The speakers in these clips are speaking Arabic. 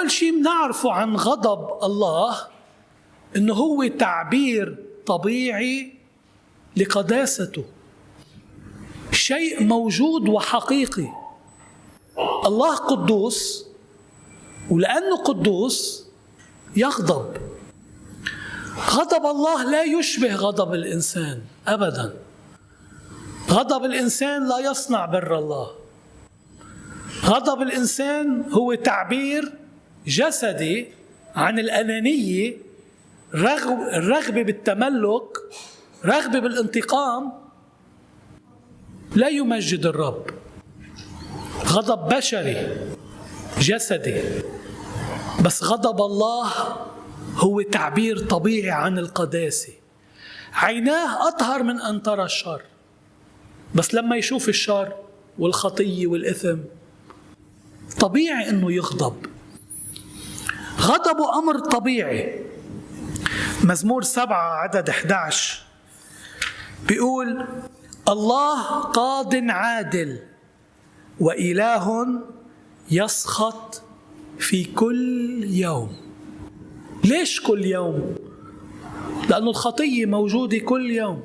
أول شيء بنعرفه عن غضب الله إنه هو تعبير طبيعي لقداسته. شيء موجود وحقيقي. الله قدوس ولأنه قدوس يغضب. غضب الله لا يشبه غضب الإنسان أبدا. غضب الإنسان لا يصنع بر الله. غضب الإنسان هو تعبير جسدي عن الأنانية الرغبة بالتملك رغبة بالانتقام لا يمجد الرب. غضب بشري جسدي. بس غضب الله هو تعبير طبيعي عن القداسة. عيناه أطهر من أن ترى الشر. بس لما يشوف الشر والخطية والإثم طبيعي أنه يغضب. غضبه أمر طبيعي. مزمور سبعة عدد 11 بيقول الله قاض عادل وإله يسخط في كل يوم. ليش كل يوم؟ لأنه الخطية موجودة كل يوم.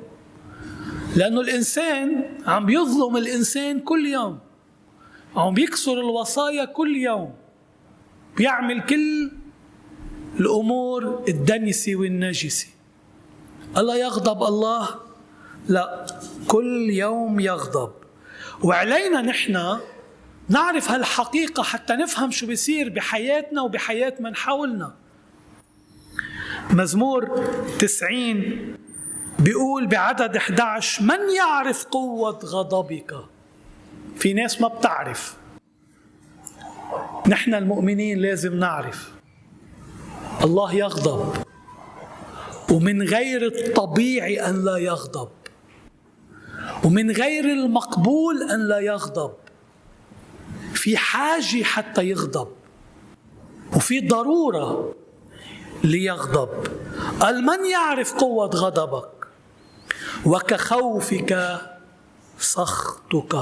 لأنه الإنسان عم يظلم الإنسان كل يوم. عم بيكسر الوصايا كل يوم. بيعمل كل الأمور الدنسة والنجسة الله يغضب الله؟ لا كل يوم يغضب. وعلينا نحن نعرف هالحقيقة حتى نفهم شو بيصير بحياتنا وبحياة من حولنا. مزمور تسعين بيقول بعدد 11 من يعرف قوة غضبك؟ في ناس ما بتعرف. نحن المؤمنين لازم نعرف. الله يغضب. ومن غير الطبيعي أن لا يغضب. ومن غير المقبول أن لا يغضب. في حاجة حتى يغضب. وفي ضرورة ليغضب. قال من يعرف قوة غضبك؟ وكخوفك سخطك.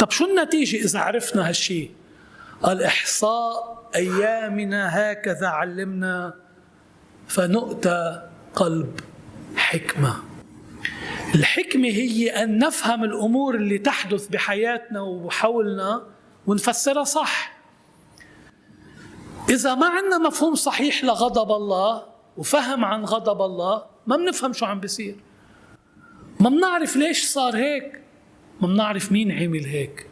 طب شو النتيجة إذا عرفنا هالشيء؟ قال إحصاء أيامنا هكذا علمنا فنؤتى قلب حكمة. الحكمة هي أن نفهم الأمور اللي تحدث بحياتنا وحولنا ونفسرها صح. إذا ما عندنا مفهوم صحيح لغضب الله وفهم عن غضب الله ما بنفهم شو عم بيصير. ما بنعرف ليش صار هيك ما بنعرف مين عمل هيك.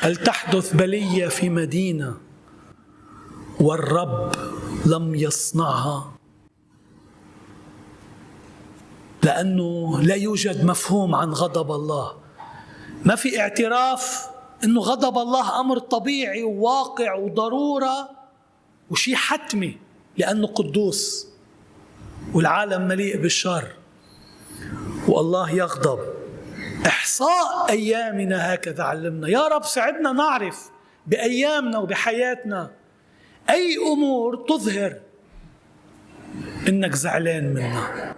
هل تحدث بلية في مدينة والرب لم يصنعها؟ لأنه لا يوجد مفهوم عن غضب الله. ما في اعتراف أنه غضب الله أمر طبيعي وواقع وضرورة وشيء حتمي لأنه قدوس والعالم مليء بالشر. والله يغضب. إحصاء أيامنا هكذا علمنا. يا رب ساعدنا نعرف بأيامنا وبحياتنا أي أمور تظهر إنك زعلان منها.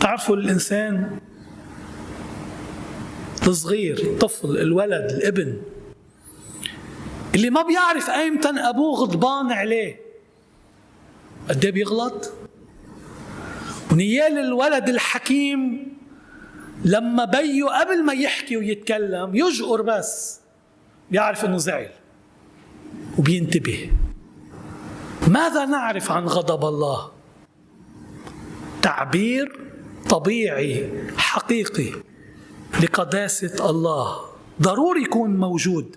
تعرفوا الإنسان الصغير الطفل الولد الابن اللي ما بيعرف ايمتى أبوه غضبان عليه قد إيه بيغلط؟ ونيال الولد الحكيم لما بيه قبل ما يحكي ويتكلم يجقر بس بيعرف إنه زعل وبينتبه. ماذا نعرف عن غضب الله؟ تعبير طبيعي حقيقي لقداسة الله. ضروري يكون موجود.